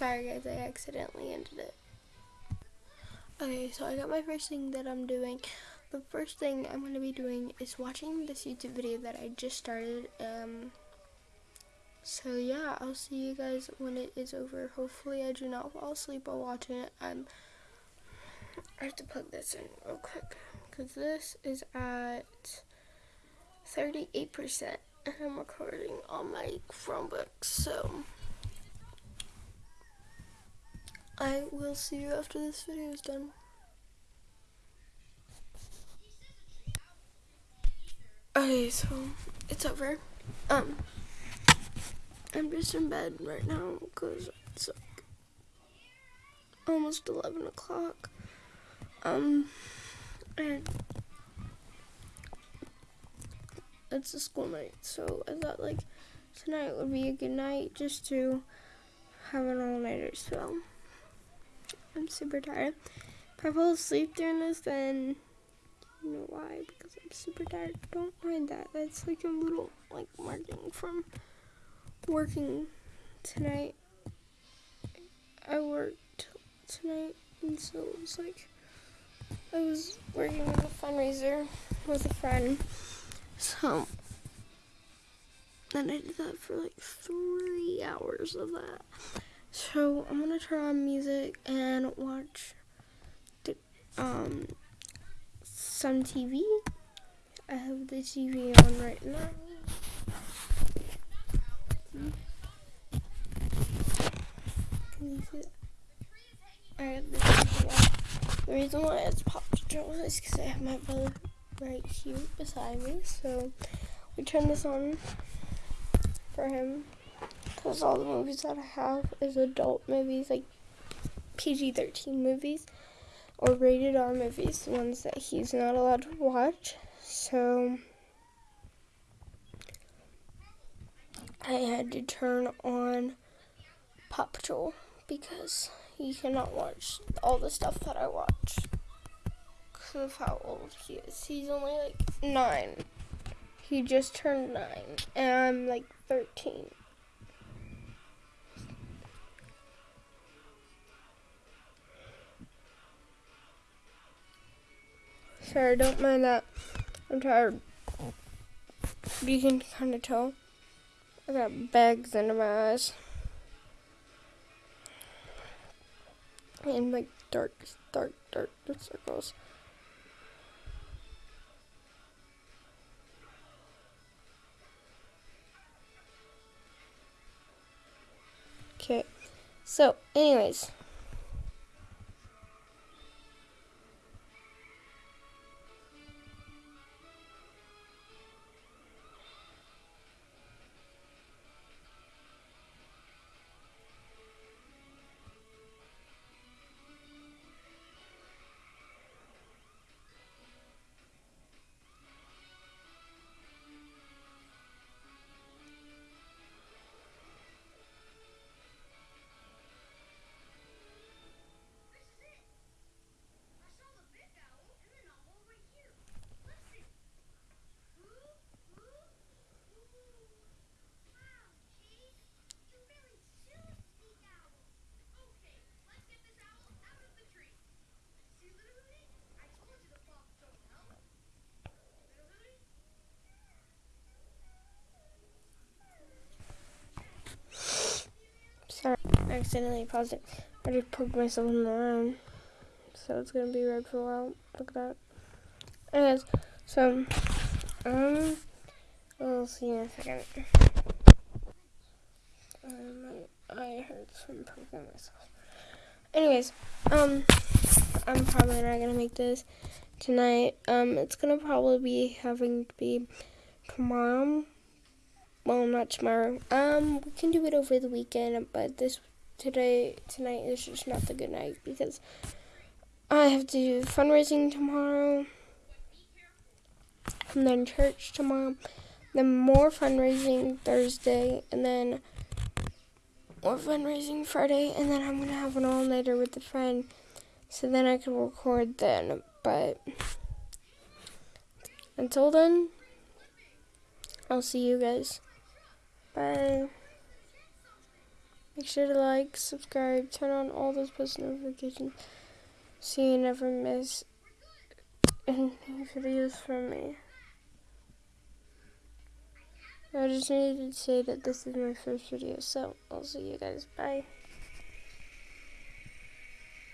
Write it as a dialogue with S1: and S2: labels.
S1: Sorry guys, I accidentally ended it. Okay, so I got my first thing that I'm doing. The first thing I'm going to be doing is watching this YouTube video that I just started. Um, so yeah, I'll see you guys when it is over. Hopefully I do not fall asleep while watching it. I'm, I have to plug this in real quick because this is at 38% and I'm recording on my Chromebook. So I will see you after this video is done. Okay, so it's over. Um, I'm just in bed right now because it's like almost 11 o'clock. Um, and it's a school night, so I thought like tonight would be a good night just to have an all-nighter so I'm super tired. If I fall asleep during this, then you know why, because I'm super tired. Don't mind that. That's like a little like marking from working tonight. I worked tonight, and so it was like I was working on a fundraiser with a friend. So then I did that for like three hours of that. So I'm gonna turn on music and watch the, um some TV. I have the TV on right now. Have the reason why it's Paw Patrol is because I have my brother right here beside me. So we turn this on for him because all the movies that I have is adult movies, like PG-13 movies or rated R movies, the ones that he's not allowed to watch. So I had to turn on Paw Patrol because he cannot watch all the stuff that I watch because of how old he is. He's only like nine. He just turned nine, and I'm like 13. Sorry, don't mind that. I'm tired. You can kind of tell. I got bags under my eyes. And like dark, dark, dark circles. Okay, so anyways. Accidentally paused it. I just poked myself in the arm. So it's gonna be red for a while. Look at that. Anyways, so, um, we'll see in a second. Um, I heard some poking myself. Anyways, um, I'm probably not gonna make this tonight. Um, it's gonna probably be having to be tomorrow well, not tomorrow. Um, we can do it over the weekend, but this today tonight is just not the good night because I have to do fundraising tomorrow, and then church tomorrow, then more fundraising Thursday, and then more fundraising Friday, and then I'm gonna have an all nighter with a friend, so then I can record then. But until then, I'll see you guys. Bye. Sure to like, subscribe, turn on all those post notifications so you never miss any videos from me. I just needed to say that this is my first video, so I'll see you guys. Bye.